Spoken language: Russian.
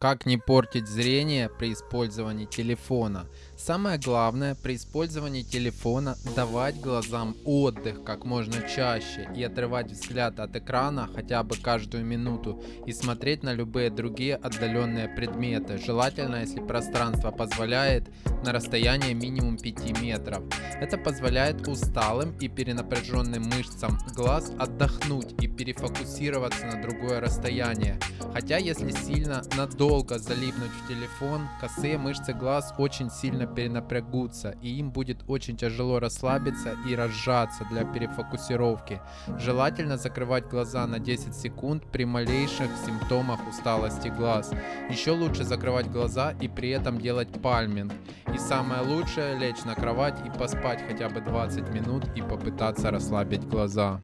Как не портить зрение при использовании телефона? Самое главное при использовании телефона давать глазам отдых как можно чаще и отрывать взгляд от экрана хотя бы каждую минуту и смотреть на любые другие отдаленные предметы, желательно если пространство позволяет на расстояние минимум 5 метров. Это позволяет усталым и перенапряженным мышцам глаз отдохнуть и перефокусироваться на другое расстояние. Хотя если сильно надолго залипнуть в телефон, косые мышцы глаз очень сильно перенапрягутся и им будет очень тяжело расслабиться и разжаться для перефокусировки. Желательно закрывать глаза на 10 секунд при малейших симптомах усталости глаз. Еще лучше закрывать глаза и при этом делать пальминг. И самое лучшее лечь на кровать и поспать хотя бы 20 минут и попытаться расслабить глаза.